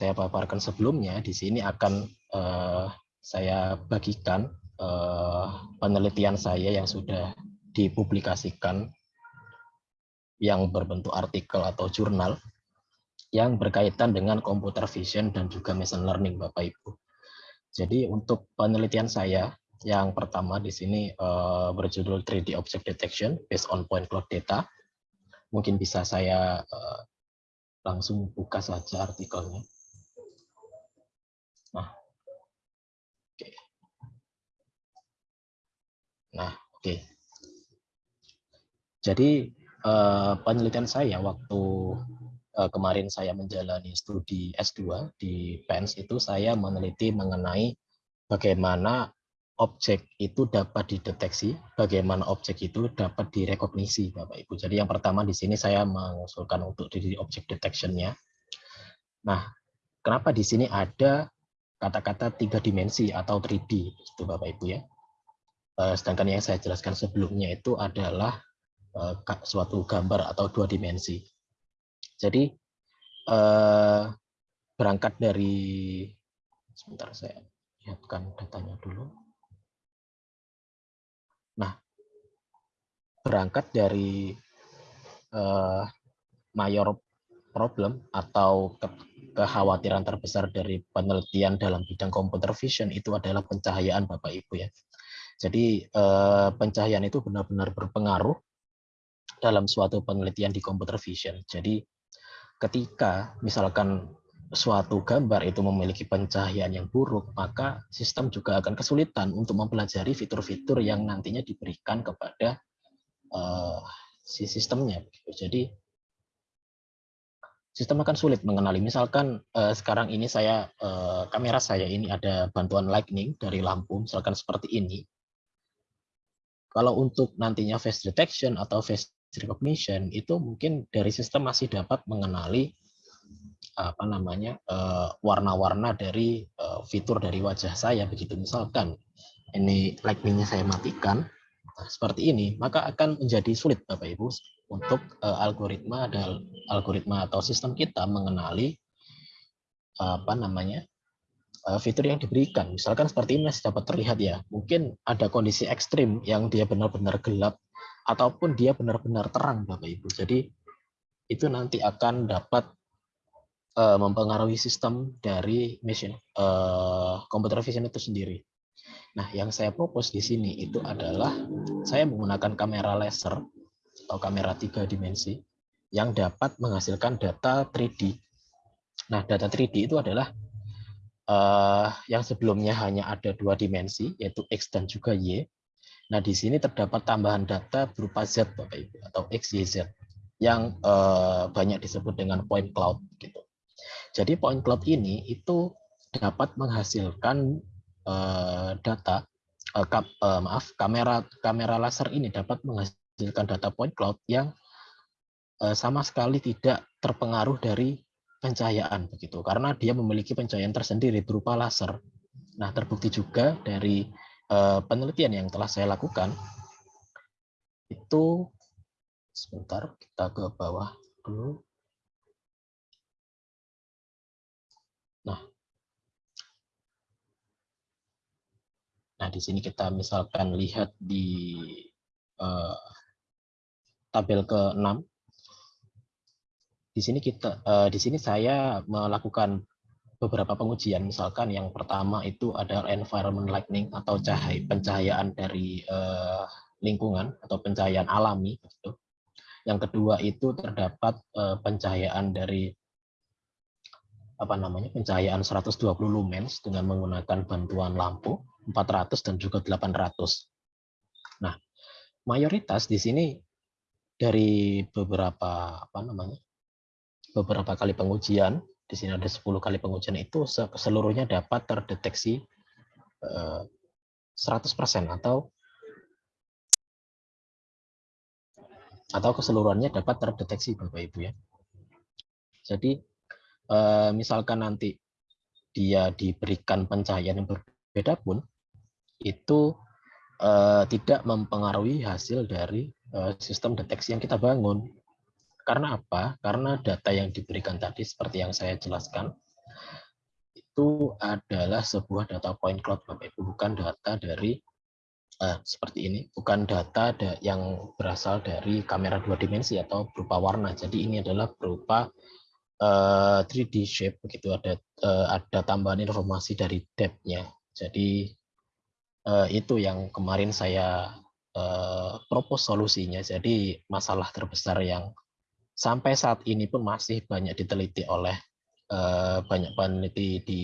saya paparkan sebelumnya, di sini akan uh, saya bagikan uh, penelitian saya yang sudah dipublikasikan yang berbentuk artikel atau jurnal yang berkaitan dengan computer vision dan juga machine learning Bapak Ibu. Jadi untuk penelitian saya yang pertama di sini uh, berjudul 3D Object Detection based on point cloud data. Mungkin bisa saya uh, langsung buka saja artikelnya. Nah, oke. Okay. Nah, oke. Jadi uh, penelitian saya waktu uh, kemarin saya menjalani studi S2 di PENS itu saya meneliti mengenai bagaimana objek itu dapat dideteksi, bagaimana objek itu dapat direkognisi, Bapak Ibu. Jadi yang pertama di sini saya mengusulkan untuk di objek detection-nya. Nah, kenapa di sini ada kata-kata tiga dimensi atau 3D itu Bapak Ibu ya. Eh, sedangkan yang saya jelaskan sebelumnya itu adalah eh, suatu gambar atau dua dimensi. Jadi eh, berangkat dari sebentar saya lihatkan datanya dulu. Nah, berangkat dari mayor problem atau kekhawatiran terbesar dari penelitian dalam bidang computer vision itu adalah pencahayaan Bapak Ibu ya. Jadi eh, pencahayaan itu benar-benar berpengaruh dalam suatu penelitian di computer vision. Jadi ketika misalkan suatu gambar itu memiliki pencahayaan yang buruk, maka sistem juga akan kesulitan untuk mempelajari fitur-fitur yang nantinya diberikan kepada uh, si sistemnya. Jadi sistem akan sulit mengenali. Misalkan uh, sekarang ini saya kamera saya ini ada bantuan lightning dari lampu, misalkan seperti ini. Kalau untuk nantinya face detection atau face recognition itu mungkin dari sistem masih dapat mengenali apa namanya uh, warna-warna dari uh, fitur dari wajah saya. Begitu misalkan ini lightningnya saya matikan nah, seperti ini maka akan menjadi sulit Bapak Ibu untuk uh, algoritma dan algoritma atau sistem kita mengenali apa namanya fitur yang diberikan. Misalkan seperti ini masih dapat terlihat ya. Mungkin ada kondisi ekstrim yang dia benar-benar gelap ataupun dia benar-benar terang Bapak Ibu. Jadi itu nanti akan dapat uh, mempengaruhi sistem dari mesin uh, computer vision itu sendiri. Nah, yang saya propose di sini itu adalah saya menggunakan kamera laser atau kamera tiga dimensi yang dapat menghasilkan data 3D. Nah, data 3D itu adalah uh, yang sebelumnya hanya ada dua dimensi, yaitu X dan juga Y. Nah, di sini terdapat tambahan data berupa Z, Bapak Ibu, atau X, Y, Z, yang uh, banyak disebut dengan point cloud. Gitu. Jadi point cloud ini itu dapat menghasilkan uh, data, uh, uh, maaf, kamera kamera laser ini dapat menghasilkan data point cloud yang sama sekali tidak terpengaruh dari pencahayaan begitu karena dia memiliki pencahayaan tersendiri berupa laser. Nah, terbukti juga dari eh, penelitian yang telah saya lakukan itu sebentar kita ke bawah dulu. Nah. Nah, di sini kita misalkan lihat di uh, tabel ke-6. Di sini kita uh, di sini saya melakukan beberapa pengujian misalkan yang pertama itu adalah environment lighting atau cahaya pencahayaan dari uh, lingkungan atau pencahayaan alami gitu. Yang kedua itu terdapat uh, pencahayaan dari apa namanya pencahayaan 120 lumens dengan menggunakan bantuan lampu 400 dan juga 800. Nah, mayoritas di sini dari beberapa apa namanya beberapa kali pengujian di sini ada 10 kali pengujian itu seluruhnya dapat terdeteksi 100% eh, atau atau keseluruhannya dapat terdeteksi Bapak Ibu ya. Jadi eh, misalkan nanti dia diberikan pencahayaan yang berbeda pun itu eh, tidak mempengaruhi hasil dari sistem deteksi yang kita bangun. Karena apa? Karena data yang diberikan tadi seperti yang saya jelaskan, itu adalah sebuah data point cloud Bapak Ibu, bukan data dari uh, seperti ini, bukan data da yang berasal dari kamera dua dimensi atau berupa warna. Jadi ini adalah berupa uh, 3D shape begitu ada uh, ada tambahan informasi dari depth-nya. Jadi uh, itu yang kemarin saya uh, propose solusinya. Jadi masalah terbesar yang sampai saat ini pun masih banyak diteliti oleh uh, banyak peneliti di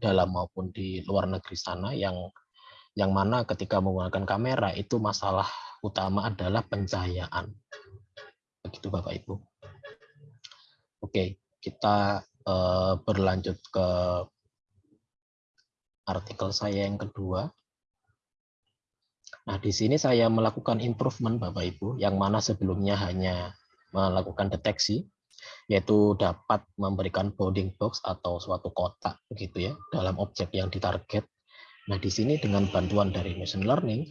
dalam maupun di luar negeri sana yang yang mana ketika menggunakan kamera itu masalah utama adalah pencahayaan. Begitu Bapak Ibu. Oke, kita uh, berlanjut ke artikel saya yang kedua. Nah, di sini saya melakukan improvement Bapak Ibu, yang mana sebelumnya hanya melakukan deteksi, yaitu dapat memberikan bounding box atau suatu kotak begitu ya dalam objek yang ditarget. Nah, di sini dengan bantuan dari machine learning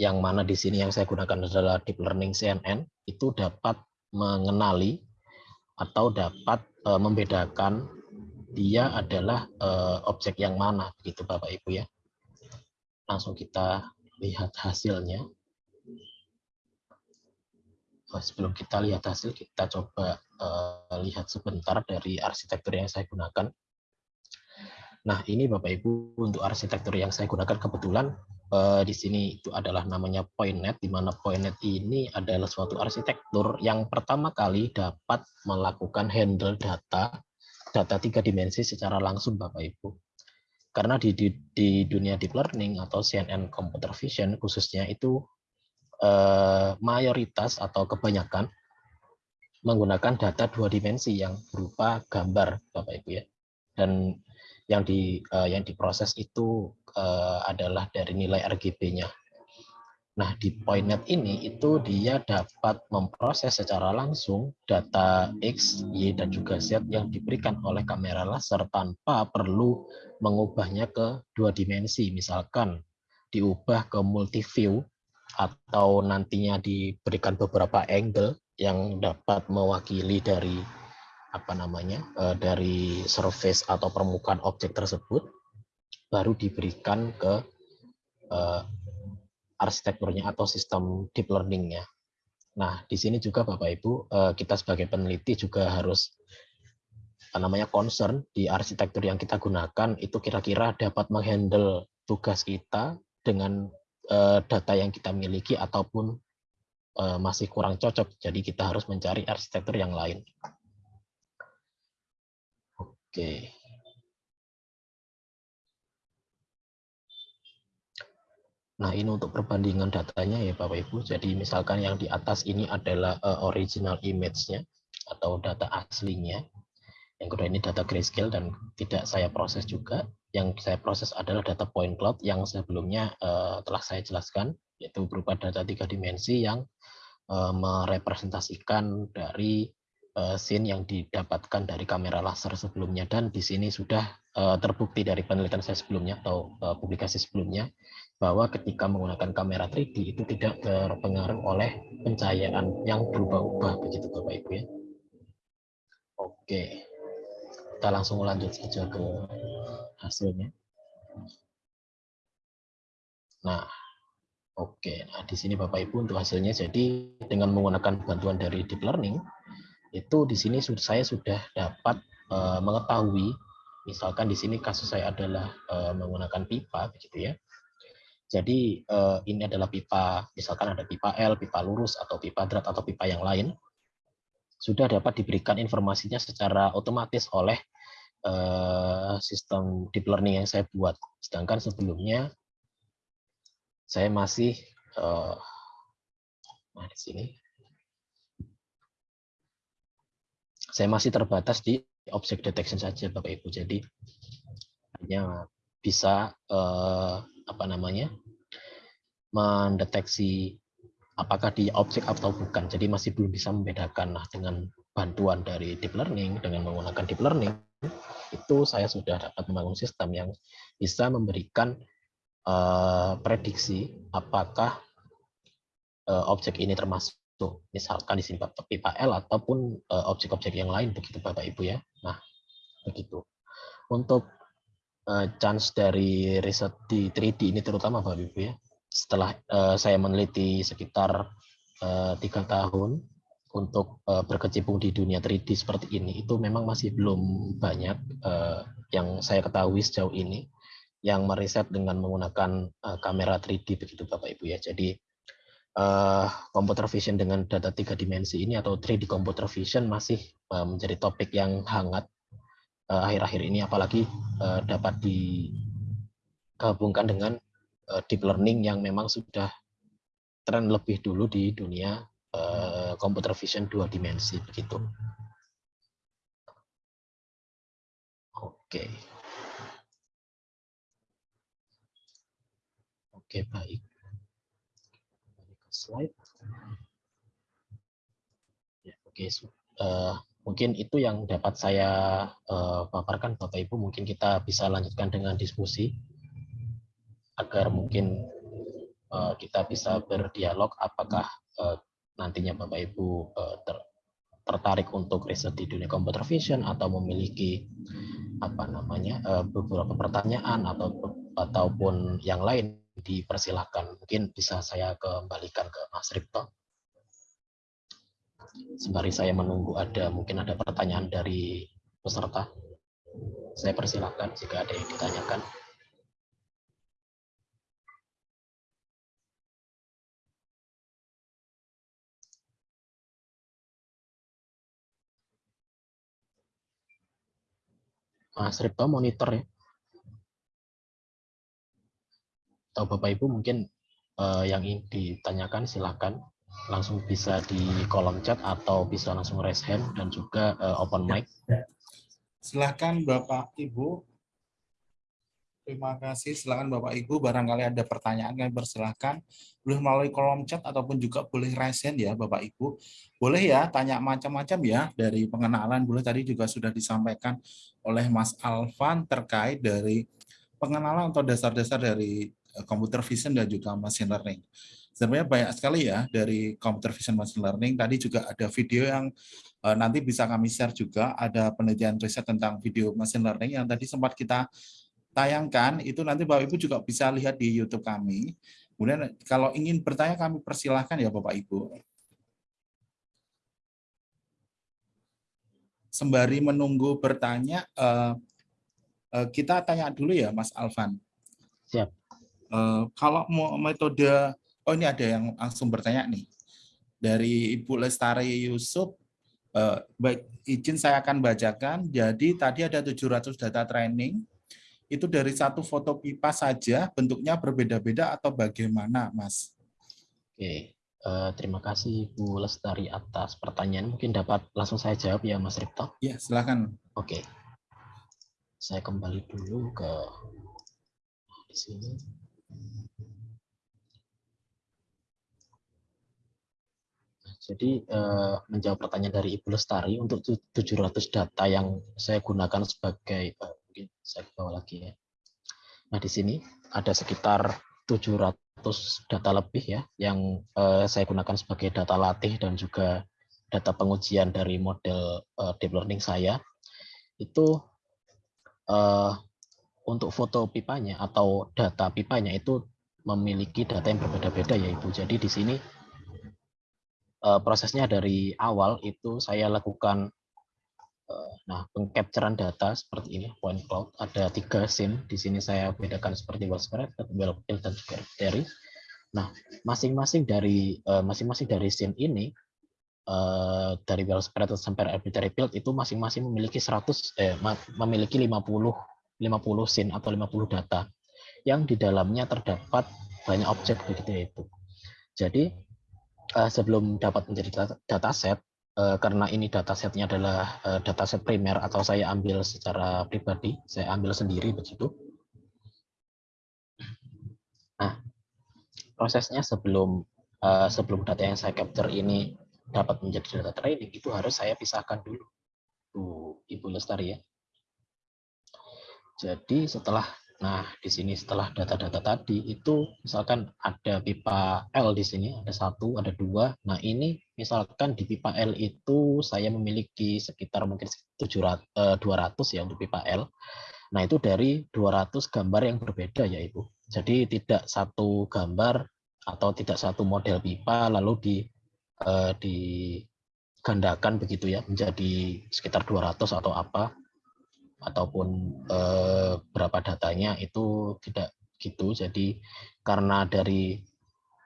yang mana di sini yang saya gunakan adalah deep learning CNN itu dapat mengenali atau dapat e, membedakan dia adalah e, objek yang mana begitu Bapak Ibu ya. Langsung kita lihat hasilnya. Sebelum kita lihat hasil, kita coba uh, lihat sebentar dari arsitektur yang saya gunakan. Nah, ini Bapak Ibu untuk arsitektur yang saya gunakan kebetulan uh, di sini itu adalah namanya PointNet, di mana PointNet ini adalah suatu arsitektur yang pertama kali dapat melakukan handle data data tiga dimensi secara langsung Bapak Ibu. Karena di, di, di dunia deep learning atau CNN computer vision khususnya itu eh, mayoritas atau kebanyakan menggunakan data dua dimensi yang berupa gambar, Bapak Ibu ya. Dan yang di eh, yang diproses itu eh, adalah dari nilai RGB-nya. Nah, di PointNet ini itu dia dapat memproses secara langsung data X, Y, dan juga Z yang diberikan oleh kamera laser tanpa perlu mengubahnya ke dua dimensi. Misalkan diubah ke multi view atau nantinya diberikan beberapa angle yang dapat mewakili dari apa namanya uh, dari surface atau permukaan objek tersebut baru diberikan ke uh, arsitekturnya atau sistem deep learningnya. Nah di sini juga Bapak Ibu uh, kita sebagai peneliti juga harus apa namanya concern di arsitektur yang kita gunakan itu kira-kira dapat menghandle tugas kita dengan data yang kita miliki ataupun uh, masih kurang cocok. Jadi kita harus mencari arsitektur yang lain. Oke. Nah, ini untuk perbandingan datanya ya Bapak Ibu. Jadi misalkan yang di atas ini adalah uh, original image-nya atau data aslinya. Yang kedua ini data grayscale dan tidak saya proses juga yang saya proses adalah data point cloud yang sebelumnya uh, telah saya jelaskan, yaitu berupa data tiga dimensi yang uh, merepresentasikan dari uh, scene yang didapatkan dari kamera laser sebelumnya. Dan di sini sudah uh, terbukti dari penelitian saya sebelumnya atau uh, publikasi sebelumnya, bahwa ketika menggunakan kamera 3D itu tidak terpengaruh oleh pencahayaan yang berubah-ubah, begitu Bapak Ibu ya. Oke, kita langsung lanjut saja ke hasilnya. Nah, oke. Okay. Nah, di sini Bapak Ibu untuk hasilnya jadi dengan menggunakan bantuan dari deep learning itu di sini saya sudah dapat uh, mengetahui misalkan di sini kasus saya adalah uh, menggunakan pipa begitu ya. Jadi uh, ini adalah pipa, misalkan ada pipa L, pipa lurus atau pipa drat atau pipa yang lain sudah dapat diberikan informasinya secara otomatis oleh uh, sistem deep learning yang saya buat. Sedangkan sebelumnya saya masih nah di sini saya masih terbatas di object detection saja Bapak Ibu. Jadi hanya bisa uh, apa namanya mendeteksi apakah dia objek atau bukan. Jadi masih belum bisa membedakan. Nah, dengan bantuan dari deep learning, dengan menggunakan deep learning, itu saya sudah dapat membangun sistem yang bisa memberikan uh, prediksi apakah uh, objek ini termasuk misalkan di sini pipa L ataupun objek-objek uh, yang lain begitu Bapak Ibu ya. Nah, begitu. untuk uh, chance dari riset di 3D ini terutama Bapak Ibu ya, setelah uh, saya meneliti sekitar tiga tahun untuk uh, berkecimpung di dunia 3D seperti ini, itu memang masih belum banyak uh, yang saya ketahui sejauh ini yang meriset dengan menggunakan uh, kamera 3D begitu Bapak Ibu ya. Jadi uh, computer vision dengan data tiga dimensi ini atau 3D computer vision masih uh, menjadi topik yang hangat akhir-akhir uh, ini apalagi uh, dapat digabungkan dengan uh, deep learning yang memang sudah tren lebih dulu di dunia uh, computer vision dua dimensi begitu. Oke. Oke, baik. Ke slide. Ya, oke. Uh, mungkin itu yang dapat saya uh, paparkan, Bapak Ibu. Mungkin kita bisa lanjutkan dengan diskusi agar mungkin uh, kita bisa berdialog apakah uh, nantinya Bapak Ibu uh, ter tertarik untuk riset di dunia computer vision atau memiliki apa namanya uh, beberapa pertanyaan atau ataupun yang lain dipersilahkan. Mungkin bisa saya kembalikan ke Mas Ripto. Sembari saya menunggu ada mungkin ada pertanyaan dari peserta. Saya persilahkan jika ada yang ditanyakan. Mas Ripto monitor ya. atau Bapak Ibu mungkin uh, yang ingin ditanyakan silakan langsung bisa di kolom chat atau bisa langsung raise hand dan juga uh, open mic. Silahkan Bapak Ibu. Terima kasih. Silakan Bapak Ibu. Barangkali ada pertanyaan kami persilahkan. Boleh melalui kolom chat ataupun juga boleh raise ya Bapak Ibu. Boleh ya tanya macam-macam ya dari pengenalan. Boleh tadi juga sudah disampaikan oleh Mas Alvan terkait dari pengenalan atau dasar-dasar dari computer vision dan juga machine learning. Sebenarnya banyak sekali ya dari computer vision machine learning. Tadi juga ada video yang uh, nanti bisa kami share juga. Ada penelitian riset tentang video machine learning yang tadi sempat kita tayangkan. Itu nanti Bapak Ibu juga bisa lihat di YouTube kami. Kemudian kalau ingin bertanya kami persilahkan ya Bapak Ibu. Sembari menunggu bertanya, uh, uh, kita tanya dulu ya Mas Alvan. Siap. Eh, kalau mau metode, oh ini ada yang langsung bertanya nih. Dari Ibu Lestari Yusuf, uh, baik izin saya akan bacakan. Jadi tadi ada 700 data training, itu dari satu foto pipa saja, bentuknya berbeda-beda atau bagaimana, Mas? Oke, uh, terima kasih Bu Lestari atas pertanyaan. Mungkin dapat langsung saya jawab ya, Mas Ripto? Ya, silakan. Oke, saya kembali dulu ke di sini. Jadi eh, menjawab pertanyaan dari Ibu Lestari untuk 700 data yang saya gunakan sebagai eh, mungkin saya bawa lagi ya. Nah di sini ada sekitar 700 data lebih ya yang eh, saya gunakan sebagai data latih dan juga data pengujian dari model eh, deep learning saya itu eh, untuk foto pipanya atau data pipanya itu memiliki data yang berbeda-beda ya Ibu. Jadi di sini uh, prosesnya dari awal itu saya lakukan nah pengcapturean data seperti ini point cloud ada tiga scene di sini saya bedakan seperti well fill dan juga arbitrary. Nah masing-masing dari eh, masing-masing dari scene ini uh, dari spread sampai arbitrary field itu masing-masing memiliki 100 eh, memiliki 50 50 scene atau 50 data yang di dalamnya terdapat banyak objek begitu ya itu. Jadi sebelum dapat menjadi dataset, uh, karena ini datasetnya adalah uh, dataset primer atau saya ambil secara pribadi, saya ambil sendiri begitu. Nah, prosesnya sebelum uh, sebelum data yang saya capture ini dapat menjadi data training itu harus saya pisahkan dulu, tuh Ibu Lestari ya. Jadi setelah Nah, di sini setelah data-data tadi itu misalkan ada pipa L di sini, ada satu, ada dua. Nah, ini misalkan di pipa L itu saya memiliki sekitar mungkin 700, 200 eh, ya untuk pipa L. Nah, itu dari 200 gambar yang berbeda ya Ibu. Jadi tidak satu gambar atau tidak satu model pipa lalu di eh, digandakan begitu ya menjadi sekitar 200 atau apa ataupun eh, berapa datanya itu tidak gitu. Jadi karena dari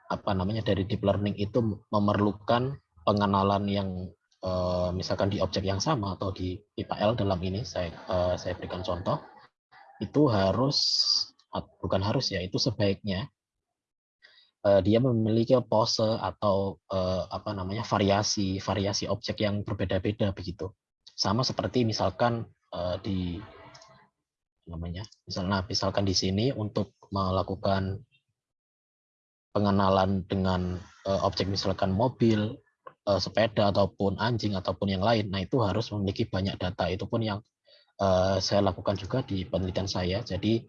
apa namanya dari deep learning itu memerlukan pengenalan yang eh, misalkan di objek yang sama atau di pipa L dalam ini saya eh, saya berikan contoh itu harus bukan harus ya itu sebaiknya uh, dia memiliki pose atau uh, apa namanya variasi variasi objek yang berbeda-beda begitu. Sama seperti misalkan uh, di namanya misalnya misalkan di sini untuk melakukan pengenalan dengan uh, objek misalkan mobil uh, sepeda ataupun anjing ataupun yang lain nah itu harus memiliki banyak data itu pun yang uh, saya lakukan juga di penelitian saya jadi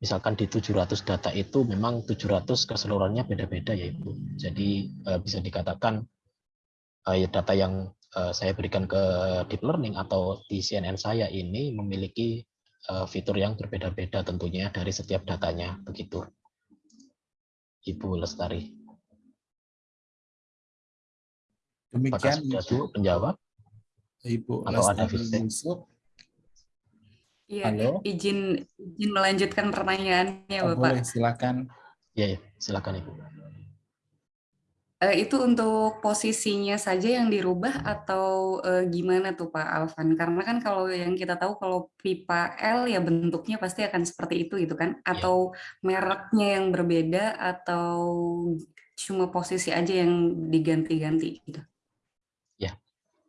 misalkan di 700 data itu memang 700 keseluruhannya beda-beda ya Ibu. Jadi uh, bisa dikatakan uh, data yang saya berikan ke deep learning atau di CNN saya ini memiliki fitur yang berbeda-beda tentunya dari setiap datanya begitu. Ibu Lestari. Demikian Apakah sudah penjawab? Ibu atau Lestari ada feedback? Iya, Halo? izin izin melanjutkan pertanyaannya, Oh, Bapak. boleh, silakan. Ya, ya, silakan Ibu. Eh, itu untuk posisinya saja yang dirubah atau eh, gimana tuh Pak Alvan? Karena kan kalau yang kita tahu kalau pipa L ya bentuknya pasti akan seperti itu gitu kan? Atau mereknya yang berbeda atau cuma posisi aja yang diganti-ganti gitu?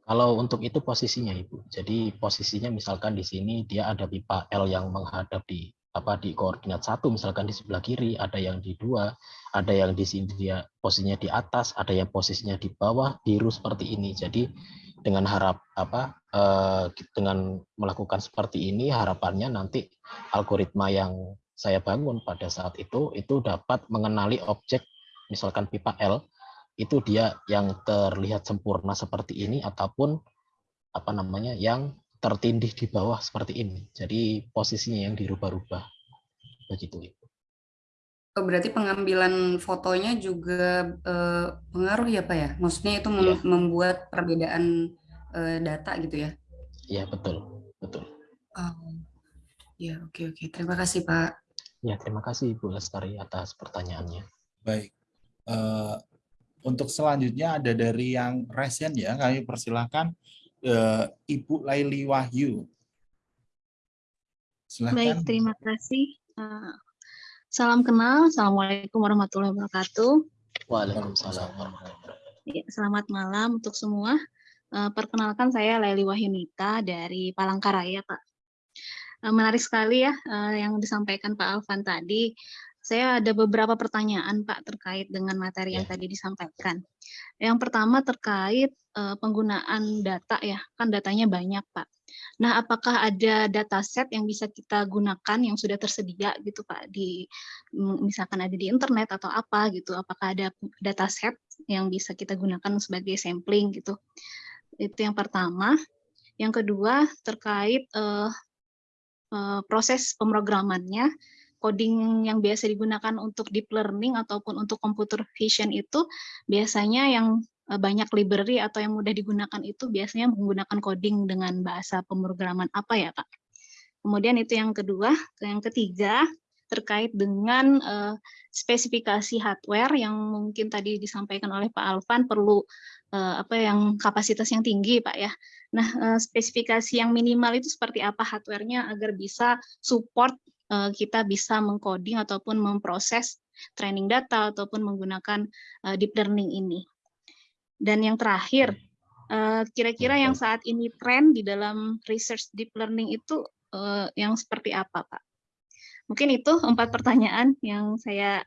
Kalau untuk itu posisinya Ibu. Jadi posisinya misalkan di sini dia ada pipa L yang menghadap di apa di koordinat satu misalkan di sebelah kiri, ada yang di dua, ada yang di sini dia posisinya di atas, ada yang posisinya di bawah biru seperti ini. Jadi dengan harap apa eh, dengan melakukan seperti ini harapannya nanti algoritma yang saya bangun pada saat itu itu dapat mengenali objek misalkan pipa L itu dia yang terlihat sempurna seperti ini ataupun apa namanya yang tertindih di bawah seperti ini. Jadi posisinya yang dirubah-rubah. Begitu. Oh, berarti pengambilan fotonya juga eh, pengaruh ya Pak ya? Maksudnya itu mem Iya. membuat perbedaan eh, data gitu ya? Iya, betul. Betul. Oh, ya oke oke. Terima kasih Pak. Ya, terima kasih Ibu Lestari atas pertanyaannya. Baik. Eh, untuk selanjutnya ada dari yang resen ya, kami persilahkan eh, Ibu Laili Wahyu. Silahkan. Baik, terima kasih. Eh, Salam kenal, Assalamualaikum warahmatullahi wabarakatuh. Waalaikumsalam warahmatullahi wabarakatuh. Ya, selamat malam untuk semua. Eh, Perkenalkan saya Leli Wahyunita dari Palangkaraya, Pak. Eh, Menarik sekali ya yang disampaikan Pak Alvan tadi. Saya ada beberapa pertanyaan Pak terkait dengan materi yang Ya. tadi disampaikan. Yang pertama terkait eh, penggunaan data ya, kan datanya banyak Pak. Nah, apakah ada dataset yang bisa kita gunakan yang sudah tersedia gitu Pak di mm, misalkan ada di internet atau apa gitu? Apakah ada dataset yang bisa kita gunakan sebagai sampling gitu? Itu yang pertama. Yang kedua terkait eh, proses pemrogramannya, coding yang biasa digunakan untuk deep learning ataupun untuk computer vision itu biasanya yang eh, banyak library atau yang mudah digunakan itu biasanya menggunakan coding dengan bahasa pemrograman apa ya Kak? Kemudian itu yang kedua, yang ketiga terkait dengan eh, spesifikasi hardware yang mungkin tadi disampaikan oleh Pak Alvan perlu eh, apa yang kapasitas yang tinggi Pak ya. Nah, eh, spesifikasi yang minimal itu seperti apa hardware-nya agar bisa support eh, kita bisa mengcoding ataupun memproses training data ataupun menggunakan eh, deep learning ini. Dan yang terakhir, eh, kira-kira yang saat ini tren di dalam research deep learning itu yang seperti apa, Pak? Mungkin itu empat pertanyaan yang saya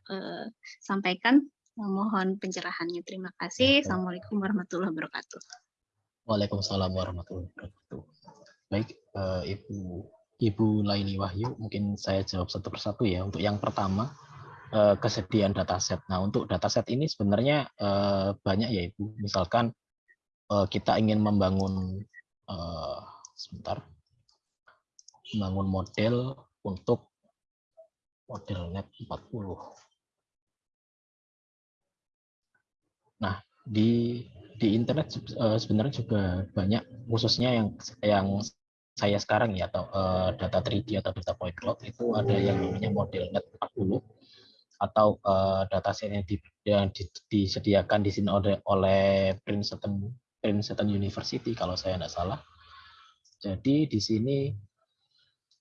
sampaikan. Mohon pencerahannya. Terima kasih. Assalamualaikum warahmatullahi wabarakatuh. Waalaikumsalam warahmatullahi wabarakatuh. Baik, Ibu Ibu Laini Wahyu, mungkin saya jawab satu persatu ya. Untuk yang pertama, eh, kesediaan dataset. Nah, untuk dataset ini sebenarnya eh, banyak ya Ibu. Misalkan eh, kita ingin membangun, sebentar, membangun model untuk model net 40. Nah, di di internet sebenarnya juga banyak khususnya yang yang saya sekarang ya atau uh, data 3D atau data point cloud itu ada yang namanya model net 40 atau uh, dataset yang, di, yang di, disediakan di sini oleh oleh Princeton Princeton University kalau saya tidak salah. Jadi di sini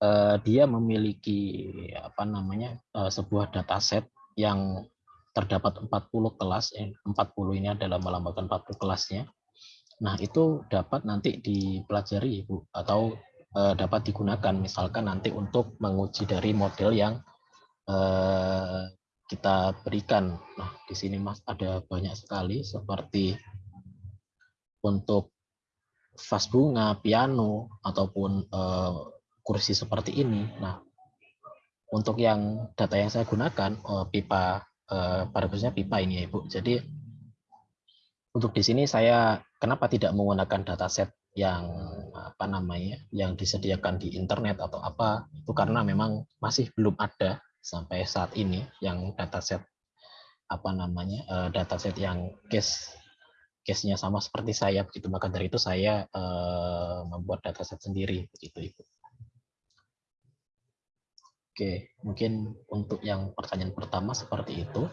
uh, dia memiliki apa namanya uh, sebuah dataset yang terdapat 40 kelas, eh, 40 ini adalah melambangkan 40 kelasnya. Nah, itu dapat nanti dipelajari Ibu atau eh, dapat digunakan misalkan nanti untuk menguji dari model yang eh, kita berikan. Nah, di sini Mas ada banyak sekali seperti untuk vas bunga, piano ataupun eh, kursi seperti ini. Nah, untuk yang data yang saya gunakan eh, pipa Eh, pada khususnya pipa ini ya Ibu. Jadi untuk di sini saya kenapa tidak menggunakan dataset yang apa namanya yang disediakan di internet atau apa itu karena memang masih belum ada sampai saat ini yang dataset apa namanya uh, dataset yang case case-nya sama seperti saya begitu maka dari itu saya uh, membuat dataset sendiri begitu Ibu. Oke, mungkin untuk yang pertanyaan pertama seperti itu.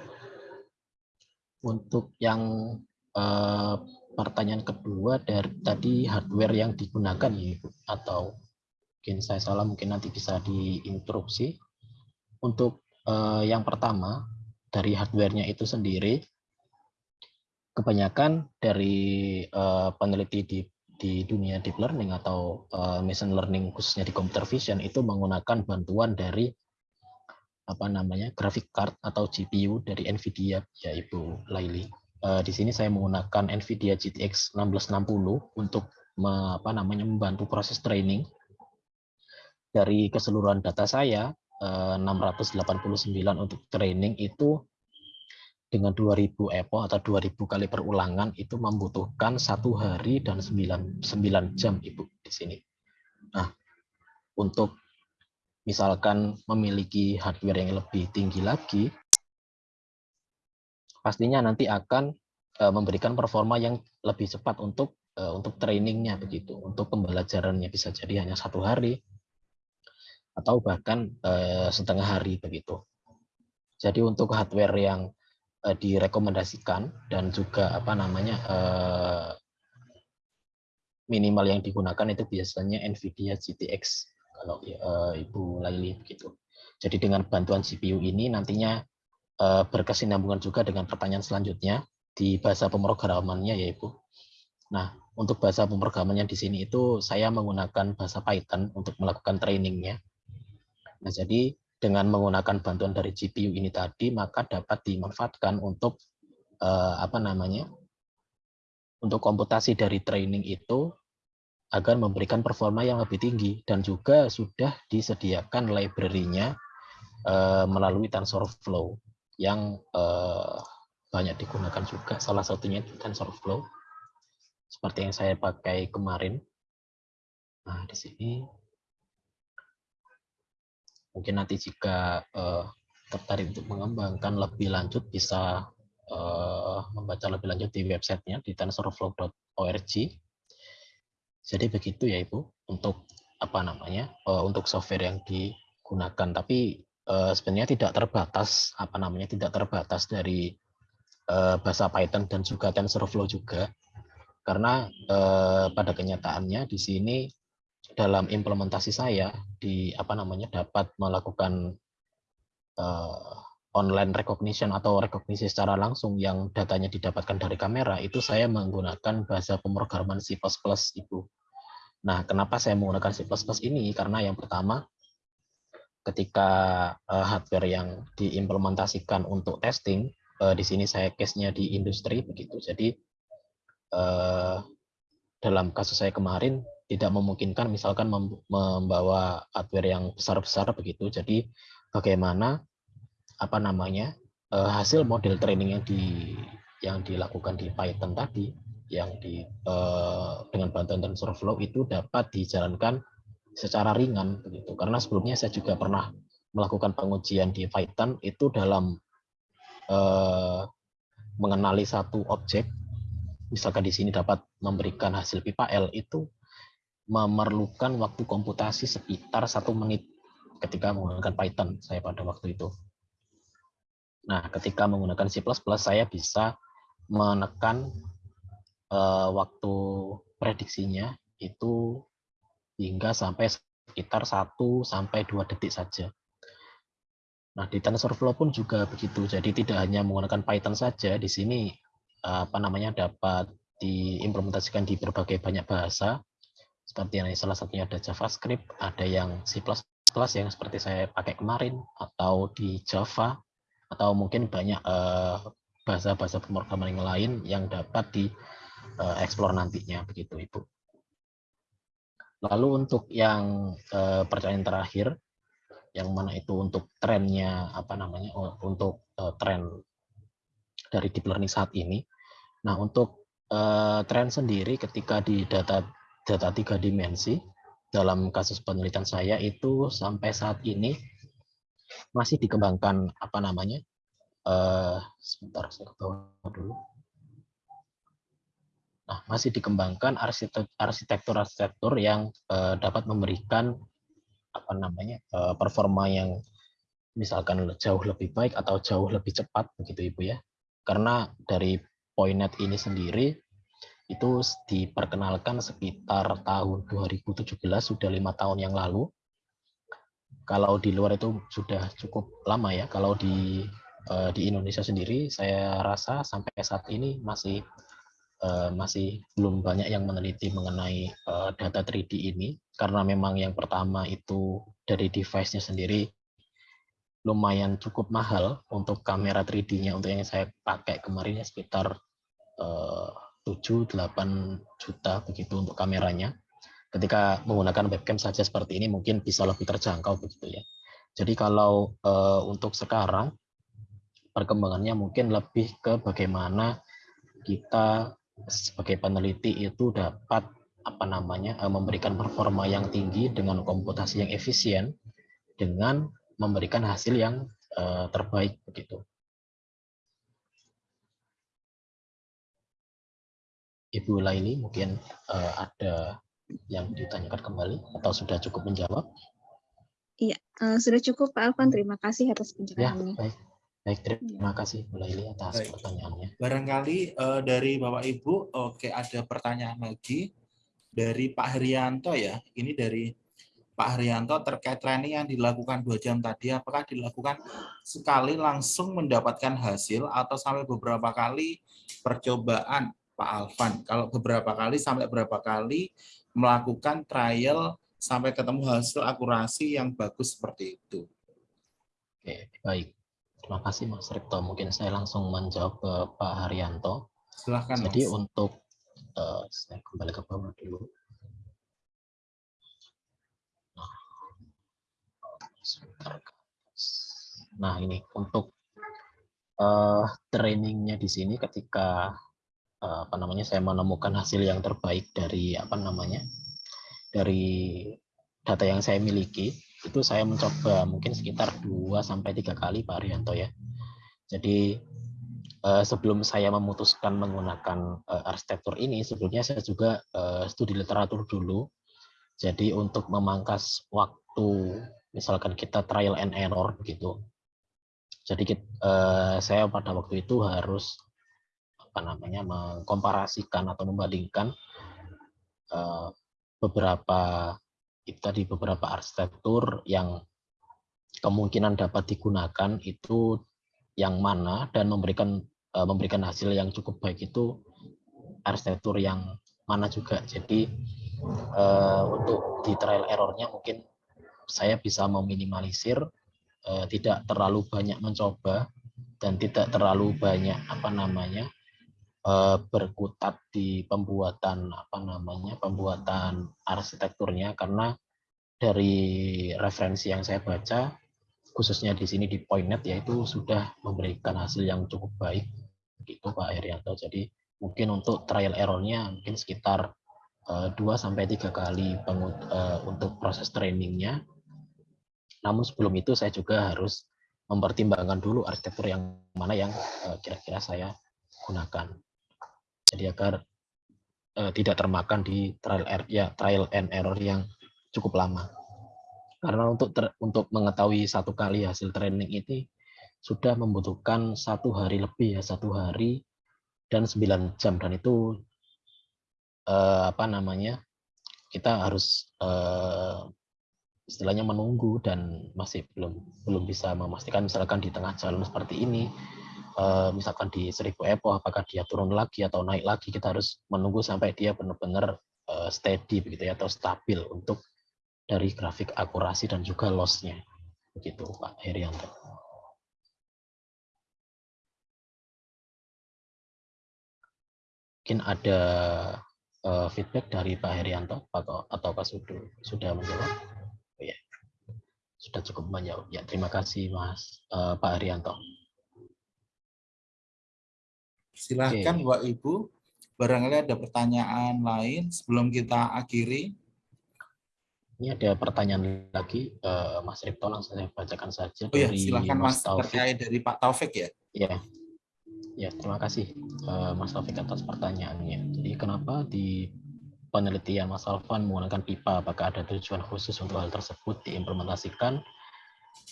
Untuk yang eh, pertanyaan kedua dari tadi hardware yang digunakan ya atau mungkin saya salah mungkin nanti bisa diinterupsi. Untuk eh, yang pertama dari hardwarenya itu sendiri kebanyakan dari eh, peneliti di di dunia deep learning atau uh, machine learning khususnya di computer vision itu menggunakan bantuan dari apa namanya graphic card atau GPU dari Nvidia ya Ibu Laili. Uh, di sini saya menggunakan Nvidia GTX 1660 untuk apa namanya membantu proses training dari keseluruhan data saya uh, 689 untuk training itu dengan 2000 EPO atau 2000 kali perulangan itu membutuhkan satu hari dan 9, 9 jam Ibu di sini. Nah, untuk misalkan memiliki hardware yang lebih tinggi lagi, pastinya nanti akan uh, memberikan performa yang lebih cepat untuk uh, untuk trainingnya begitu, untuk pembelajarannya bisa jadi hanya satu hari atau bahkan uh, setengah hari begitu. Jadi untuk hardware yang direkomendasikan dan juga apa namanya minimal yang digunakan itu biasanya NVIDIA GTX kalau Ibu Laili begitu. Jadi dengan bantuan CPU ini nantinya berkesinambungan juga dengan pertanyaan selanjutnya di bahasa pemrogramannya ya Ibu. Nah, untuk bahasa pemrogramannya di sini itu saya menggunakan bahasa Python untuk melakukan trainingnya. Nah, jadi dengan menggunakan bantuan dari GPU ini tadi maka dapat dimanfaatkan untuk eh, apa namanya untuk komputasi dari training itu agar memberikan performa yang lebih tinggi dan juga sudah disediakan library-nya eh, melalui TensorFlow yang eh, banyak digunakan juga salah satunya itu TensorFlow seperti yang saya pakai kemarin nah di sini mungkin nanti jika uh, tertarik untuk mengembangkan lebih lanjut bisa uh, membaca lebih lanjut di websitenya di tensorflow.org. Jadi begitu ya Ibu untuk apa namanya uh, untuk software yang digunakan. Tapi uh, sebenarnya tidak terbatas apa namanya tidak terbatas dari uh, bahasa Python dan juga TensorFlow juga karena uh, pada kenyataannya di sini dalam implementasi saya di apa namanya dapat melakukan uh, online recognition atau rekognisi secara langsung yang datanya didapatkan dari kamera itu saya menggunakan bahasa pemrograman C++ Ibu. Nah, kenapa saya menggunakan C++ ini? Karena yang pertama ketika uh, hardware yang diimplementasikan untuk testing uh, di sini saya case-nya di industri begitu. Jadi uh, dalam kasus saya kemarin tidak memungkinkan misalkan membawa hardware yang besar-besar begitu. Jadi bagaimana apa namanya eh, hasil model training yang di yang dilakukan di Python tadi yang di eh, dengan bantuan TensorFlow itu dapat dijalankan secara ringan begitu. Karena sebelumnya saya juga pernah melakukan pengujian di Python itu dalam eh, mengenali satu objek, misalkan di sini dapat memberikan hasil pipa L itu memerlukan waktu komputasi sekitar satu menit ketika menggunakan Python saya pada waktu itu. Nah, ketika menggunakan C++ saya bisa menekan uh, waktu prediksinya itu hingga sampai sekitar 1 sampai 2 detik saja. Nah, di TensorFlow pun juga begitu. Jadi tidak hanya menggunakan Python saja, di sini apa namanya dapat diimplementasikan di berbagai banyak bahasa. Seperti yang salah satunya ada JavaScript, ada yang C++ yang seperti saya pakai kemarin atau di Java atau mungkin banyak eh, bahasa-bahasa pemrograman yang lain yang dapat di uh, explore nantinya begitu Ibu. Lalu untuk yang uh, pertanyaan terakhir yang mana itu untuk trennya apa namanya oh, untuk uh, tren dari deep learning saat ini. Nah, untuk uh, tren sendiri ketika di data data tiga dimensi dalam kasus penelitian saya itu sampai saat ini masih dikembangkan apa namanya? Uh, sebentar saya ke dulu. Nah, masih dikembangkan arsitektur-arsitektur yang uh, dapat memberikan apa namanya uh, performa yang misalkan jauh lebih baik atau jauh lebih cepat begitu ibu ya. Karena dari Pointnet ini sendiri itu diperkenalkan sekitar tahun 2017 sudah lima tahun yang lalu. Kalau di luar itu sudah cukup lama ya. Kalau di uh, di Indonesia sendiri saya rasa sampai saat ini masih uh, masih belum banyak yang meneliti mengenai uh, data 3D ini karena memang yang pertama itu dari device-nya sendiri lumayan cukup mahal untuk kamera 3D-nya untuk yang saya pakai kemarin ya sekitar uh, 7-8 juta begitu untuk kameranya. Ketika menggunakan webcam saja seperti ini mungkin bisa lebih terjangkau begitu ya. Jadi kalau untuk sekarang perkembangannya mungkin lebih ke bagaimana kita sebagai peneliti itu dapat apa namanya eh, memberikan performa yang tinggi dengan komputasi yang efisien dengan memberikan hasil yang uh, terbaik begitu. Ibu Laili mungkin uh, ada yang ditanyakan kembali atau sudah cukup menjawab? Iya, uh, sudah cukup Pak Alvan. Terima kasih atas ya, penjelasannya. Ya, baik. Baik, terima iya. kasih Bu Laili atas Baik. pertanyaannya. Barangkali uh, dari Bapak Ibu, oke ada pertanyaan lagi dari Pak Haryanto ya. Ini dari Pak Haryanto terkait training yang dilakukan dua jam tadi, apakah dilakukan sekali langsung mendapatkan hasil atau sampai beberapa kali percobaan Pak Alvan? Kalau beberapa kali sampai berapa kali melakukan trial sampai ketemu hasil akurasi yang bagus seperti itu? Oke, baik. Terima kasih Mas Ripto. Mungkin saya langsung menjawab ke Pak Haryanto. Silahkan Jadi mas. untuk uh, saya kembali ke bawah dulu. Nah, nah ini untuk uh, trainingnya di sini ketika uh, apa namanya saya menemukan hasil yang terbaik dari apa namanya dari data yang saya miliki itu saya mencoba mungkin sekitar 2 sampai tiga kali Pak Arianto ya. Jadi eh, sebelum saya memutuskan menggunakan eh, arsitektur ini, sebelumnya saya juga eh, studi literatur dulu. Jadi untuk memangkas waktu, misalkan kita trial and error begitu. Jadi saya pada waktu itu harus apa namanya mengkomparasikan atau membandingkan beberapa itu tadi beberapa arsitektur yang kemungkinan dapat digunakan itu yang mana dan memberikan uh, memberikan hasil yang cukup baik itu arsitektur yang mana juga. Jadi uh, untuk di trial errornya mungkin saya bisa meminimalisir uh, tidak terlalu banyak mencoba dan tidak terlalu banyak apa namanya uh, berkutat di pembuatan apa namanya pembuatan arsitekturnya karena dari referensi yang saya baca khususnya di sini di Pointnet yaitu sudah memberikan hasil yang cukup baik gitu Pak Herianto jadi mungkin untuk trial errornya mungkin sekitar eh, dua sampai tiga kali pengut- eh, untuk proses trainingnya. Namun sebelum itu saya juga harus mempertimbangkan dulu arsitektur yang mana yang eh, kira-kira saya gunakan. Jadi agar eh, tidak termakan di trial er- ya trial and error yang cukup lama. Karena untuk ter- untuk mengetahui satu kali hasil training ini sudah membutuhkan satu hari lebih ya satu hari dan 9 jam dan itu eh, apa namanya kita harus eh, istilahnya menunggu dan masih belum belum bisa memastikan misalkan di tengah jalan seperti ini eh, misalkan di 1000 epo apakah dia turun lagi atau naik lagi kita harus menunggu sampai dia benar-benar eh, steady begitu ya atau stabil untuk dari grafik akurasi dan juga loss-nya begitu Pak Herianto. Mungkin ada eh, feedback dari Pak Herianto atau atau Pak Sudu sudah menjawab? Oh, ya. Sudah cukup menjawab. Ya, terima kasih Mas eh, Pak Herianto. Silahkan Bapak Ibu, barangkali ada pertanyaan lain sebelum kita akhiri. Ini ada pertanyaan lagi eh, Mas Ripto langsung saya bacakan saja Oh ya, silahkan Mas Taufik. terkait dari Pak Taufik ya. Ya, ya terima kasih eh, Mas Taufik atas pertanyaannya. Jadi kenapa di penelitian Mas Alvan menggunakan pipa? Apakah ada tujuan khusus untuk hal tersebut diimplementasikan?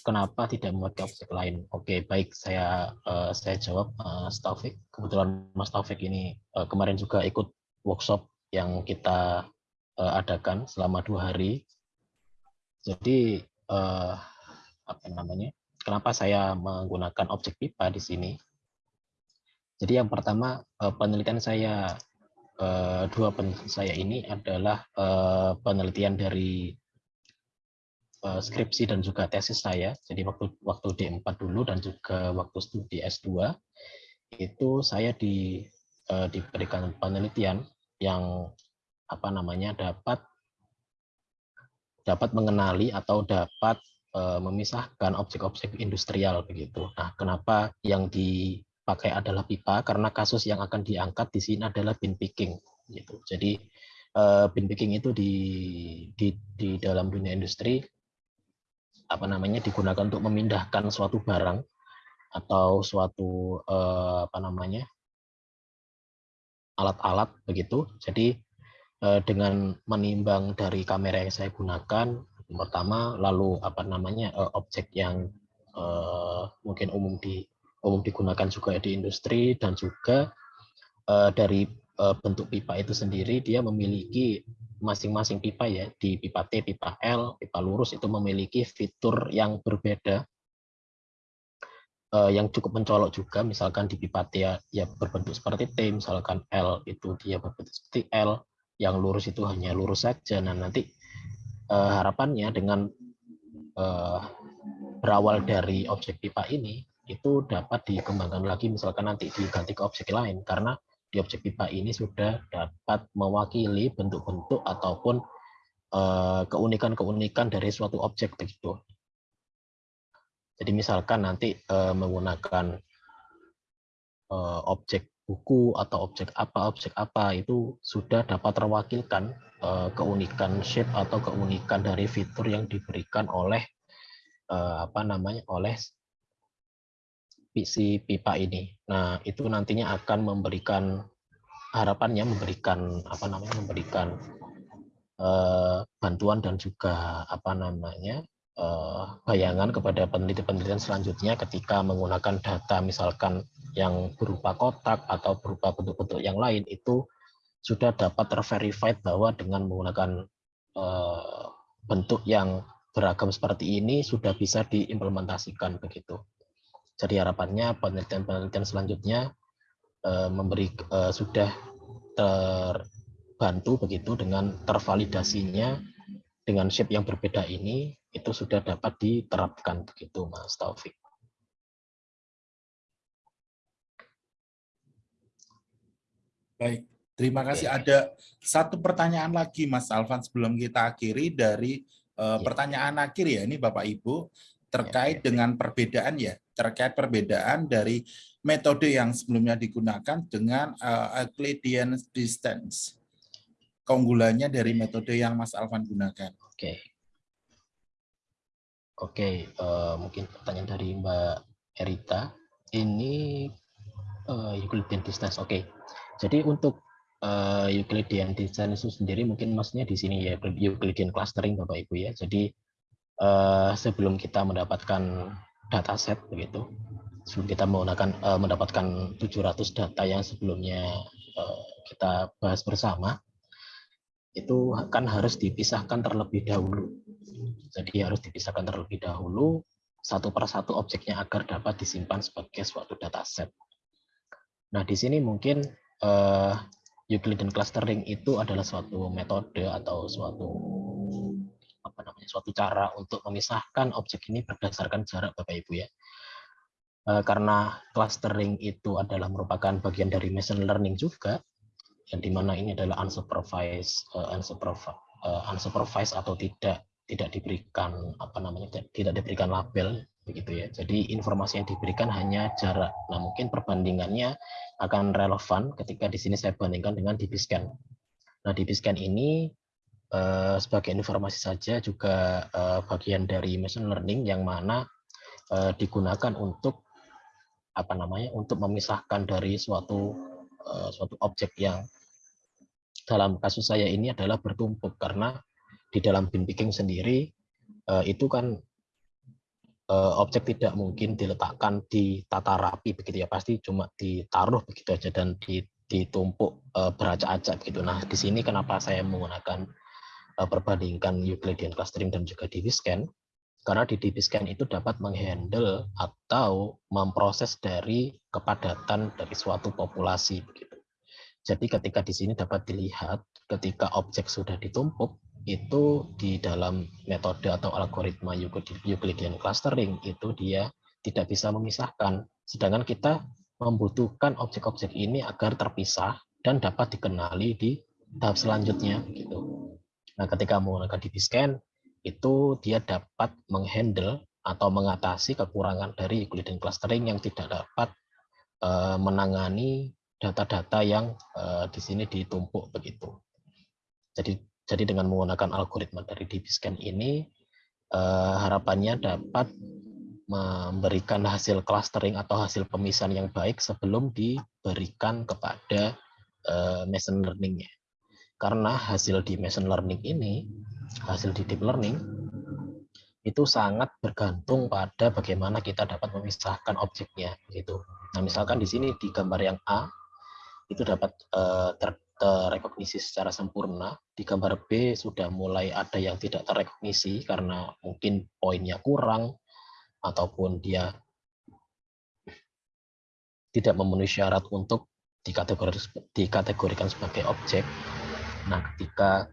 Kenapa tidak memakai objek lain? Oke, baik saya eh, saya jawab eh, Mas Taufik. Kebetulan Mas Taufik ini eh, kemarin juga ikut workshop yang kita eh, adakan selama dua hari. Jadi eh, apa namanya? Kenapa saya menggunakan objek pipa di sini? Jadi yang pertama eh, penelitian saya eh, dua penelitian saya ini adalah eh, penelitian dari eh, skripsi dan juga tesis saya. Jadi waktu waktu D4 dulu dan juga waktu studi S2 itu saya di eh, diberikan penelitian yang apa namanya dapat dapat mengenali atau dapat eh, memisahkan objek-objek industrial begitu. Nah, kenapa yang dipakai adalah pipa? Karena kasus yang akan diangkat di sini adalah bin picking gitu. Jadi bin picking itu di di di dalam dunia industri apa namanya digunakan untuk memindahkan suatu barang atau suatu eh, apa namanya alat-alat begitu. Jadi eh, dengan menimbang dari kamera yang saya gunakan pertama lalu apa namanya eh, objek yang eh, mungkin umum di umum digunakan juga di industri dan juga eh, dari eh, bentuk pipa itu sendiri dia memiliki masing-masing pipa ya di pipa T, pipa L, pipa lurus itu memiliki fitur yang berbeda eh, yang cukup mencolok juga. Misalkan di pipa T ya, ya berbentuk seperti T misalkan L itu dia berbentuk seperti L yang lurus itu hanya lurus saja. Nah nanti eh, harapannya dengan eh, berawal dari objek pipa ini itu dapat dikembangkan lagi misalkan nanti diganti ke objek lain. Karena di objek pipa ini sudah dapat mewakili bentuk-bentuk ataupun eh, keunikan-keunikan dari suatu objek begitu. Jadi misalkan nanti eh, menggunakan eh, objek buku atau objek apa objek apa itu sudah dapat terwakilkan keunikan shape atau keunikan dari fitur yang diberikan oleh eh, apa namanya oleh si pipa ini. Nah, itu nantinya akan memberikan harapannya memberikan apa namanya memberikan eh, bantuan dan juga apa namanya eh, bayangan kepada peneliti-penelitian selanjutnya ketika menggunakan data misalkan yang berupa kotak atau berupa bentuk-bentuk yang lain itu sudah dapat terverified bahwa dengan menggunakan eh, bentuk yang beragam seperti ini sudah bisa diimplementasikan begitu. Jadi harapannya penelitian-penelitian selanjutnya eh, memberi eh, sudah terbantu begitu dengan tervalidasinya dengan shape yang berbeda ini itu sudah dapat diterapkan begitu Mas Taufik. Baik, terima kasih. Oke. Ada satu pertanyaan lagi Mas Alvan sebelum kita akhiri dari eh, Ya. pertanyaan akhir ya ini Bapak Ibu terkait dengan perbedaan ya, terkait perbedaan dari metode yang sebelumnya digunakan dengan eh, Euclidean distance. keunggulannya dari metode yang Mas Alvan gunakan. Oke. Oke, uh, mungkin pertanyaan dari Mbak Erita. Ini uh, Euclidean distance. Oke. Jadi untuk uh, Euclidean distance itu sendiri mungkin maksudnya di sini ya Euclidean clustering Bapak Ibu ya. Jadi uh, sebelum kita mendapatkan dataset begitu, sebelum kita menggunakan uh, mendapatkan 700 data yang sebelumnya uh, kita bahas bersama, itu kan harus dipisahkan terlebih dahulu jadi harus dipisahkan terlebih dahulu satu persatu objeknya agar dapat disimpan sebagai suatu dataset. Nah, di sini mungkin uh, Euclidean clustering itu adalah suatu metode atau suatu apa namanya suatu cara untuk memisahkan objek ini berdasarkan jarak Bapak Ibu ya. Uh, karena clustering itu adalah merupakan bagian dari machine learning juga, yang di mana ini adalah unsupervised, uh, unsupervised, unsupervised atau tidak tidak diberikan apa namanya tidak diberikan label begitu ya. Jadi informasi yang diberikan hanya jarak. Nah, mungkin perbandingannya akan relevan ketika di sini saya bandingkan dengan DBScan. Nah, DBScan ini eh, sebagai informasi saja juga eh, bagian dari machine learning yang mana eh, digunakan untuk apa namanya? untuk memisahkan dari suatu eh, suatu objek yang dalam kasus saya ini adalah bertumpuk karena di dalam bin picking sendiri uh, itu kan uh, objek tidak mungkin diletakkan di tata rapi begitu ya pasti cuma ditaruh begitu aja dan ditumpuk uh, beracak-acak begitu. Nah di sini kenapa saya menggunakan uh, perbandingkan Euclidean clustering dan juga DB-scan karena di DB-scan itu dapat menghandle atau memproses dari kepadatan dari suatu populasi begitu. Jadi ketika di sini dapat dilihat ketika objek sudah ditumpuk itu di dalam metode atau algoritma Euclidean clustering itu dia tidak bisa memisahkan. Sedangkan kita membutuhkan objek-objek ini agar terpisah dan dapat dikenali di tahap selanjutnya gitu. Nah, ketika menggunakan DB-scan itu dia dapat menghandle atau mengatasi kekurangan dari Euclidean clustering yang tidak dapat uh, menangani data-data yang uh, di sini ditumpuk begitu. Jadi jadi dengan menggunakan algoritma dari DBScan ini, eh, harapannya dapat memberikan hasil clustering atau hasil pemisahan yang baik sebelum diberikan kepada eh, machine learning -nya. Karena hasil di machine learning ini, hasil di deep learning, itu sangat bergantung pada bagaimana kita dapat memisahkan objeknya gitu. Nah, misalkan di sini di gambar yang A itu dapat uh, ter, terrekognisi secara sempurna. Di gambar B sudah mulai ada yang tidak terrekognisi karena mungkin poinnya kurang ataupun dia tidak memenuhi syarat untuk dikategorikan sebagai objek. Nah, ketika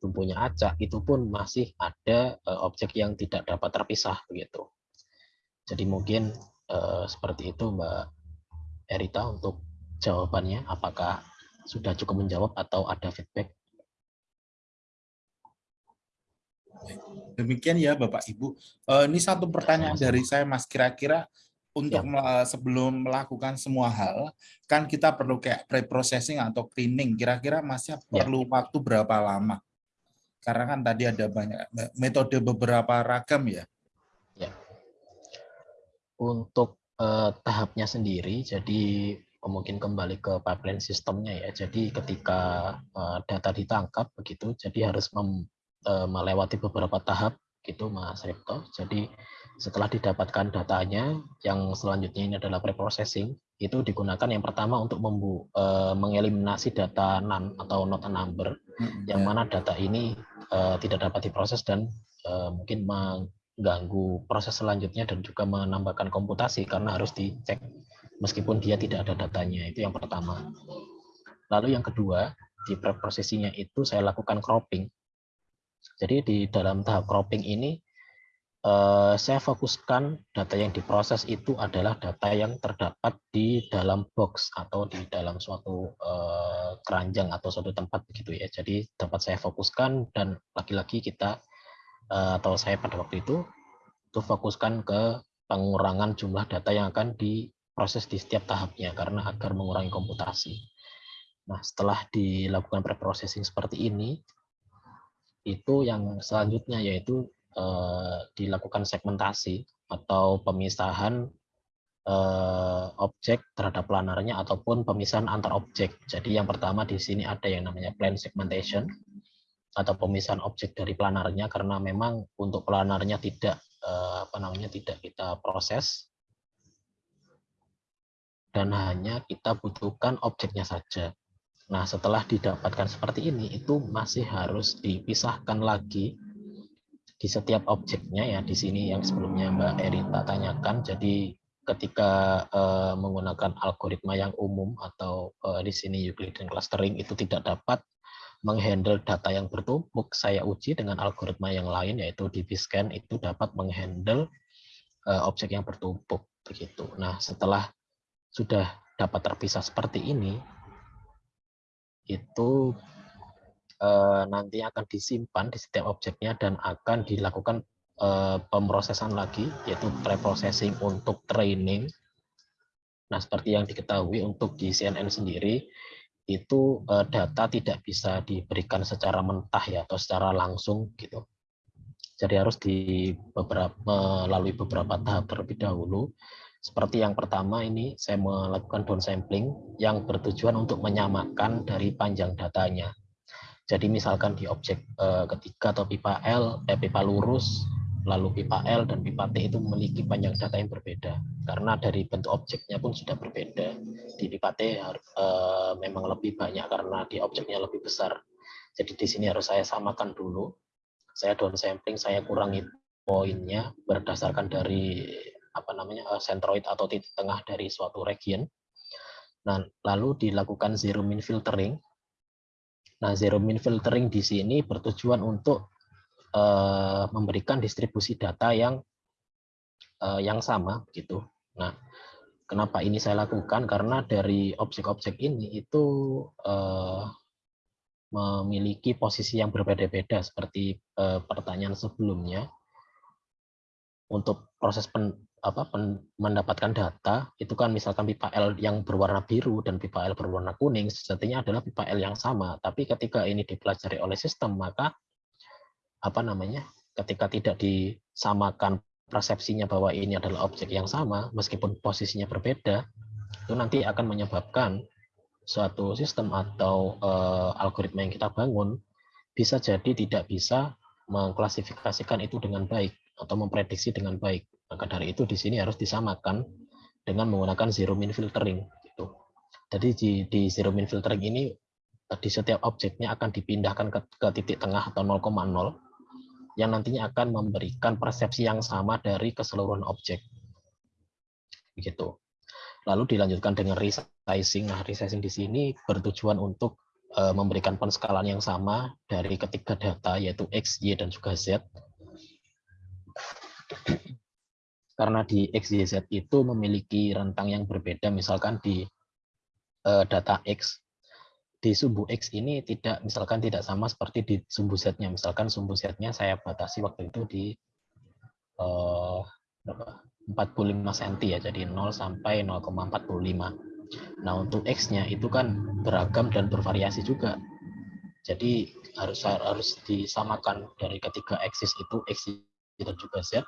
tumpunya acak itu pun masih ada uh, objek yang tidak dapat terpisah begitu. Jadi mungkin uh, seperti itu Mbak Erita untuk jawabannya apakah sudah cukup menjawab atau ada feedback? Demikian ya Bapak Ibu. Uh, ini satu pertanyaan dari saya Mas. Kira-kira untuk ya. sebelum melakukan semua hal, kan kita perlu kayak pre-processing atau cleaning. Kira-kira Masnya ya. perlu waktu berapa lama? Karena kan tadi ada banyak metode beberapa ragam ya. Ya. Untuk uh, tahapnya sendiri, jadi mungkin kembali ke pipeline sistemnya ya. Jadi ketika uh, data ditangkap begitu, jadi harus mem, uh, melewati beberapa tahap gitu Mas Ripto. Jadi setelah didapatkan datanya, yang selanjutnya ini adalah preprocessing, itu digunakan yang pertama untuk membu, uh, mengeliminasi data non atau not a number, hmm, yang ya. mana data ini uh, tidak dapat diproses dan uh, mungkin mengganggu proses selanjutnya dan juga menambahkan komputasi karena harus dicek meskipun dia tidak ada datanya. Itu yang pertama. Lalu yang kedua, di preprosesinya itu saya lakukan cropping. Jadi di dalam tahap cropping ini, eh, saya fokuskan data yang diproses itu adalah data yang terdapat di dalam box atau di dalam suatu eh, keranjang atau suatu tempat begitu ya. Jadi dapat saya fokuskan dan lagi-lagi kita eh, atau saya pada waktu itu itu fokuskan ke pengurangan jumlah data yang akan di proses di setiap tahapnya karena agar mengurangi komputasi. Nah, setelah dilakukan preprocessing seperti ini, itu yang selanjutnya yaitu eh, dilakukan segmentasi atau pemisahan eh, objek terhadap planarnya ataupun pemisahan antar objek. Jadi yang pertama di sini ada yang namanya plan segmentation atau pemisahan objek dari planarnya karena memang untuk planarnya tidak eh, apa namanya tidak kita proses dan hanya kita butuhkan objeknya saja. Nah, setelah didapatkan seperti ini, itu masih harus dipisahkan lagi di setiap objeknya ya. Di sini yang sebelumnya Mbak Erita tanyakan, jadi ketika uh, menggunakan algoritma yang umum atau uh, di sini Euclidean clustering itu tidak dapat menghandle data yang bertumpuk, saya uji dengan algoritma yang lain yaitu DBScan itu dapat menghandle uh, objek yang bertumpuk begitu. Nah, setelah sudah dapat terpisah seperti ini, itu uh, nanti akan disimpan di setiap objeknya dan akan dilakukan uh, pemrosesan lagi, yaitu preprocessing untuk training. Nah, seperti yang diketahui untuk di CNN sendiri, itu uh, data tidak bisa diberikan secara mentah ya atau secara langsung gitu. Jadi harus di beberapa melalui beberapa tahap terlebih dahulu seperti yang pertama ini saya melakukan downsampling yang bertujuan untuk menyamakan dari panjang datanya. Jadi misalkan di objek eh, ketiga atau pipa L, eh, pipa lurus, lalu pipa L dan pipa T itu memiliki panjang data yang berbeda. Karena dari bentuk objeknya pun sudah berbeda. Di pipa T eh, memang lebih banyak karena di objeknya lebih besar. Jadi di sini harus saya samakan dulu. Saya downsampling, saya kurangi poinnya berdasarkan dari apa namanya eh, centroid atau titik tengah dari suatu region. Nah, lalu dilakukan zero min filtering. Nah, zero min filtering di sini bertujuan untuk uh, memberikan distribusi data yang uh, yang sama gitu. Nah, kenapa ini saya lakukan? Karena dari objek-objek ini itu uh, memiliki posisi yang berbeda-beda seperti pertanyaan sebelumnya. Untuk proses pen, apa pen, mendapatkan data itu kan misalkan pipa L yang berwarna biru dan pipa L berwarna kuning sejatinya adalah pipa L yang sama. Tapi ketika ini dipelajari oleh sistem maka apa namanya ketika tidak disamakan persepsinya bahwa ini adalah objek yang sama meskipun posisinya berbeda itu nanti akan menyebabkan suatu sistem atau uh, algoritma yang kita bangun bisa jadi tidak bisa mengklasifikasikan itu dengan baik atau memprediksi dengan baik maka dari itu di sini harus disamakan dengan menggunakan zero min filtering. Gitu. Jadi di, di zero min filtering ini di setiap objeknya akan dipindahkan ke, ke titik tengah atau 0,0 yang nantinya akan memberikan persepsi yang sama dari keseluruhan objek. Begitu. Lalu dilanjutkan dengan resizing. Nah, resizing di sini bertujuan untuk uh, memberikan penskalan yang sama dari ketiga data yaitu X, Y, dan juga Z karena di XYZ itu memiliki rentang yang berbeda misalkan di uh, data X. Di sumbu X ini tidak misalkan tidak sama seperti di sumbu Z-nya. Misalkan sumbu Z-nya saya batasi waktu itu di uh, 45 cm ya jadi 0 sampai 0,45 nah untuk X-nya itu kan beragam dan bervariasi juga. Jadi harus harus disamakan dari ketiga aksis itu X dan juga Z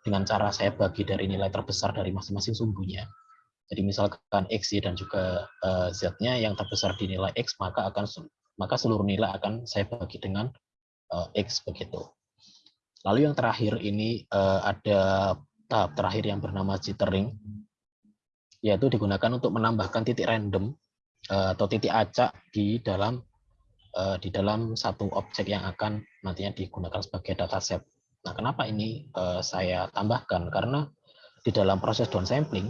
dengan cara saya bagi dari nilai terbesar dari masing-masing sumbunya. Jadi misalkan X, Y, dan juga uh, Z-nya yang terbesar di nilai X, maka akan maka seluruh nilai akan saya bagi dengan uh, X begitu. Lalu yang terakhir ini uh, ada tahap terakhir yang bernama jittering, yaitu digunakan untuk menambahkan titik random atau titik acak di dalam di dalam satu objek yang akan nantinya digunakan sebagai dataset. Nah, kenapa ini uh, saya tambahkan? Karena di dalam proses downsampling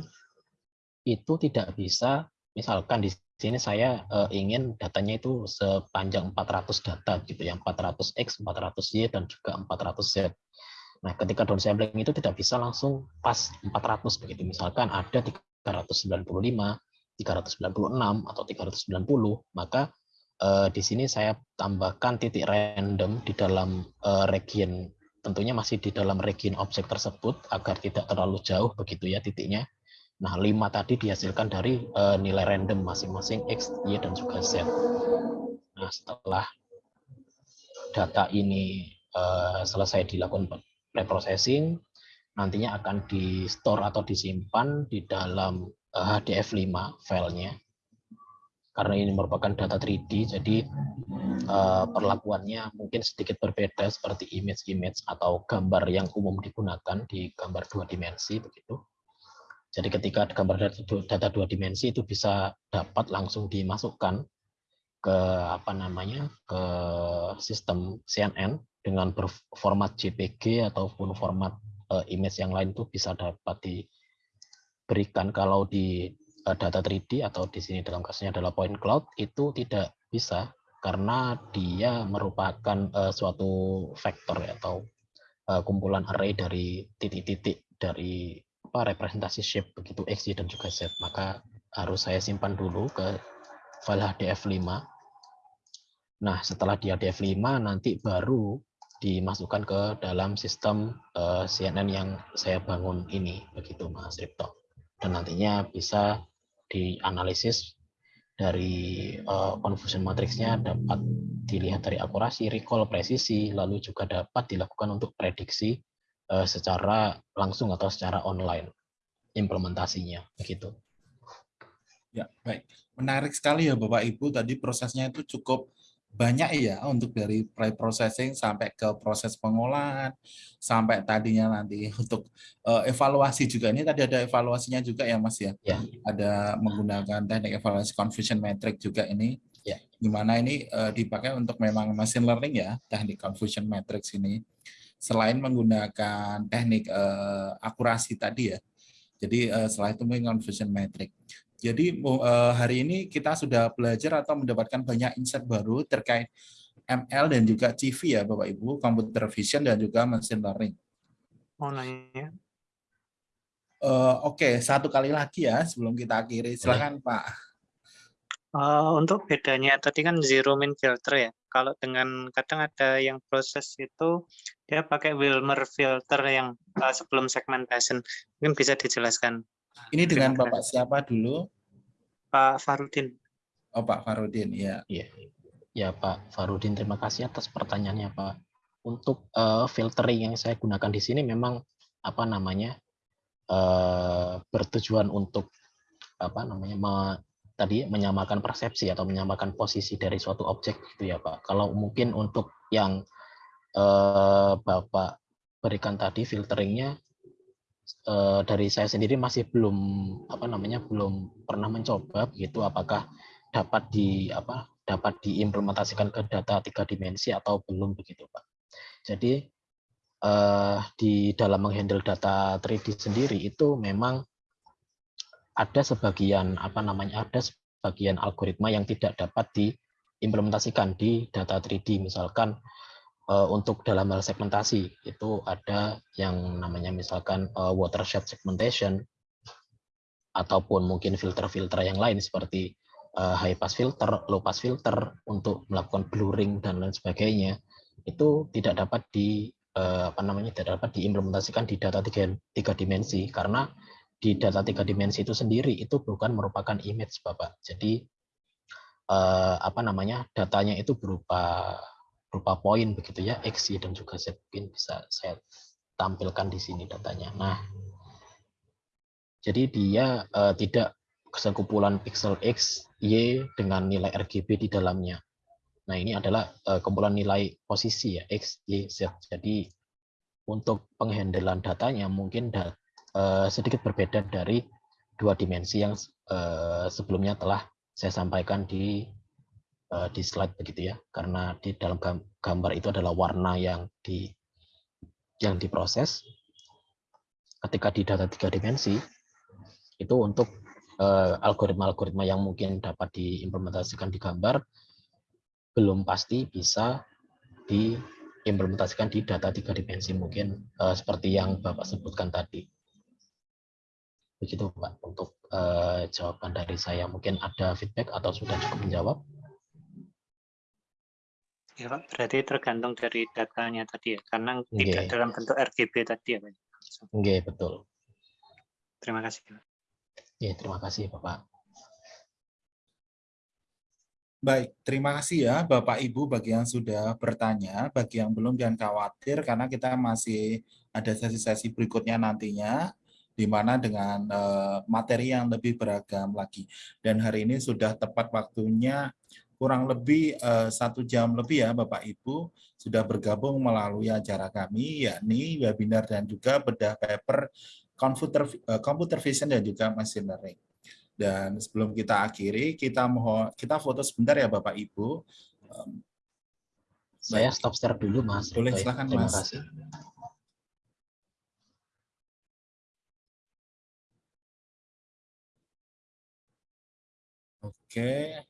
itu tidak bisa, misalkan di sini saya uh, ingin datanya itu sepanjang 400 data gitu ya, 400x, 400y dan juga 400z. Nah, ketika downsampling itu tidak bisa langsung pas 400 begitu. Misalkan ada 395, 396 atau 390, maka uh, di sini saya tambahkan titik random di dalam region tentunya masih di dalam region objek tersebut agar tidak terlalu jauh begitu ya titiknya Nah, 5 tadi dihasilkan dari uh, nilai random masing-masing X, Y, dan juga Z. Nah, setelah data ini uh, selesai dilakukan preprocessing, nantinya akan di store atau disimpan di dalam uh, HDF5 filenya. Karena ini merupakan data 3D, jadi uh, perlakuannya mungkin sedikit berbeda seperti image-image atau gambar yang umum digunakan di gambar dua dimensi begitu. Jadi ketika gambar data dua dimensi itu bisa dapat langsung dimasukkan ke apa namanya ke sistem CNN dengan berformat JPG ataupun format uh, image yang lain itu bisa dapat diberikan kalau di data 3D atau di sini dalam kasusnya adalah point cloud itu tidak bisa karena dia merupakan uh, suatu vektor ya, atau uh, kumpulan array dari titik-titik dari apa representasi shape begitu X, dan juga Z. Maka harus saya simpan dulu ke file HDF5. Nah, setelah di HDF5 nanti baru dimasukkan ke dalam sistem uh, eh, CNN yang saya bangun ini, begitu Mas Ripto. Dan nantinya bisa dianalisis dari uh, confusion matrixnya dapat dilihat dari akurasi, recall, presisi, lalu juga dapat dilakukan untuk prediksi uh, secara langsung atau secara online implementasinya begitu. Ya, baik. Menarik sekali ya Bapak Ibu tadi prosesnya itu cukup banyak ya untuk dari pre-processing sampai ke proses pengolahan sampai tadinya nanti untuk uh, evaluasi juga ini tadi ada evaluasinya juga ya Mas ya. ya. Ada menggunakan teknik evaluasi confusion metric juga ini. Ya. Gimana ini uh, dipakai untuk memang machine learning ya teknik confusion matrix ini selain menggunakan teknik uh, akurasi tadi ya. Jadi uh, setelah itu menggunakan confusion metric. Jadi uh, hari ini kita sudah belajar atau mendapatkan banyak insight baru terkait ML dan juga CV ya Bapak Ibu, computer vision dan juga machine learning. Mau nanya? Uh, Oke, okay. satu kali lagi ya sebelum kita akhiri. Silakan Pak. Uh, untuk bedanya tadi kan zero min filter ya. Kalau dengan kadang ada yang proses itu dia pakai Wilmer filter yang uh, sebelum segmentation. Mungkin bisa dijelaskan. Ini dengan Bapak siapa dulu? Pak Farudin. Oh Pak Farudin, ya. Iya. Ya Pak Farudin, terima kasih atas pertanyaannya Pak. Untuk uh, filtering yang saya gunakan di sini memang apa namanya uh, bertujuan untuk apa namanya tadi menyamakan persepsi atau menyamakan posisi dari suatu objek gitu ya Pak. Kalau mungkin untuk yang eh, Bapak berikan tadi filteringnya eh, dari saya sendiri masih belum apa namanya belum pernah mencoba begitu apakah dapat di apa dapat diimplementasikan ke data tiga dimensi atau belum begitu Pak. Jadi eh, di dalam menghandle data 3D sendiri itu memang ada sebagian apa namanya ada sebagian algoritma yang tidak dapat diimplementasikan di data 3D misalkan untuk dalam hal segmentasi itu ada yang namanya misalkan uh, watershed segmentation ataupun mungkin filter-filter yang lain seperti uh, high pass filter, low pass filter untuk melakukan blurring dan lain sebagainya itu tidak dapat di apa namanya tidak dapat diimplementasikan di data tiga, tiga dimensi karena di data tiga dimensi itu sendiri itu bukan merupakan image Bapak. Jadi eh, apa namanya datanya itu berupa berupa poin begitu ya X, Y dan juga Z mungkin bisa saya tampilkan di sini datanya. Nah, jadi dia eh, tidak kesekumpulan pixel X, Y dengan nilai RGB di dalamnya. Nah, ini adalah eh, kumpulan nilai posisi ya X, Y, Z. Jadi untuk penghandelan datanya mungkin dat uh, sedikit berbeda dari dua dimensi yang uh, sebelumnya telah saya sampaikan di uh, di slide begitu ya karena di dalam gambar itu adalah warna yang di yang diproses ketika di data tiga dimensi itu untuk algoritma-algoritma uh, yang mungkin dapat diimplementasikan di gambar belum pasti bisa diimplementasikan di data tiga dimensi mungkin uh, seperti yang Bapak sebutkan tadi. Begitu Pak untuk jawaban dari saya. Mungkin ada feedback atau sudah cukup menjawab? Ya Pak, berarti tergantung dari datanya tadi ya, karena okay. tidak dalam bentuk RGB tadi ya Pak. Oke, okay, betul. Terima kasih Pak. Ya, terima kasih Bapak. Baik, terima kasih ya Bapak Ibu bagi yang sudah bertanya, bagi yang belum jangan khawatir karena kita masih ada sesi-sesi berikutnya nantinya di mana dengan eh, materi yang lebih beragam lagi. Dan hari ini sudah tepat waktunya kurang lebih eh, satu jam lebih ya Bapak Ibu sudah bergabung melalui acara kami yakni webinar dan juga bedah paper computer eh, computer vision dan juga machine learning. Dan sebelum kita akhiri, kita mohon kita foto sebentar ya Bapak Ibu. Saya Baik. stop share dulu Mas. Boleh, Baik, silakan, Terima Mas. kasih. Oke,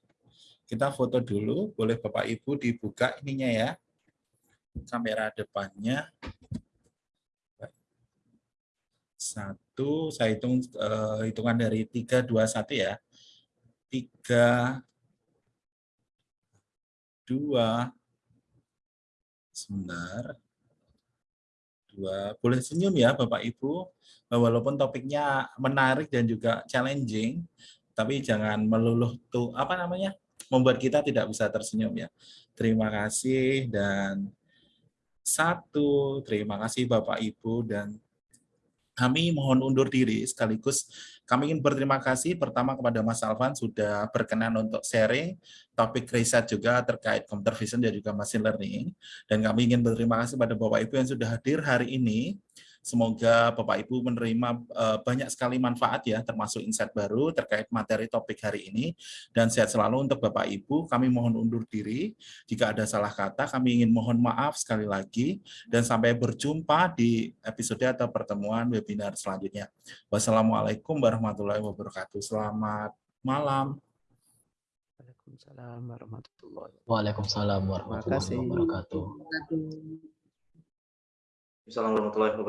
kita foto dulu. Boleh Bapak Ibu dibuka ininya ya, kamera depannya. Satu, saya hitung eh, hitungan dari tiga, dua, satu ya. Tiga, dua, sebentar. Dua, boleh senyum ya Bapak Ibu. Walaupun topiknya menarik dan juga challenging, tapi jangan meluluh tuh apa namanya membuat kita tidak bisa tersenyum ya. Terima kasih dan satu terima kasih Bapak Ibu dan kami mohon undur diri sekaligus kami ingin berterima kasih pertama kepada Mas Alvan sudah berkenan untuk sharing topik riset juga terkait computer vision dan juga machine learning dan kami ingin berterima kasih pada Bapak Ibu yang sudah hadir hari ini Semoga Bapak Ibu menerima eh, banyak sekali manfaat ya, termasuk insight baru terkait materi topik hari ini. Dan sehat selalu untuk Bapak Ibu. Kami mohon undur diri. Jika ada salah kata, kami ingin mohon maaf sekali lagi. Dan sampai berjumpa di episode atau pertemuan webinar selanjutnya. Wassalamualaikum warahmatullahi wabarakatuh. Selamat malam. Waalaikumsalam warahmatullahi Waalaikumsalam kasih. warahmatullahi wabarakatuh. Assalamualaikum warahmatullahi wabarakatuh.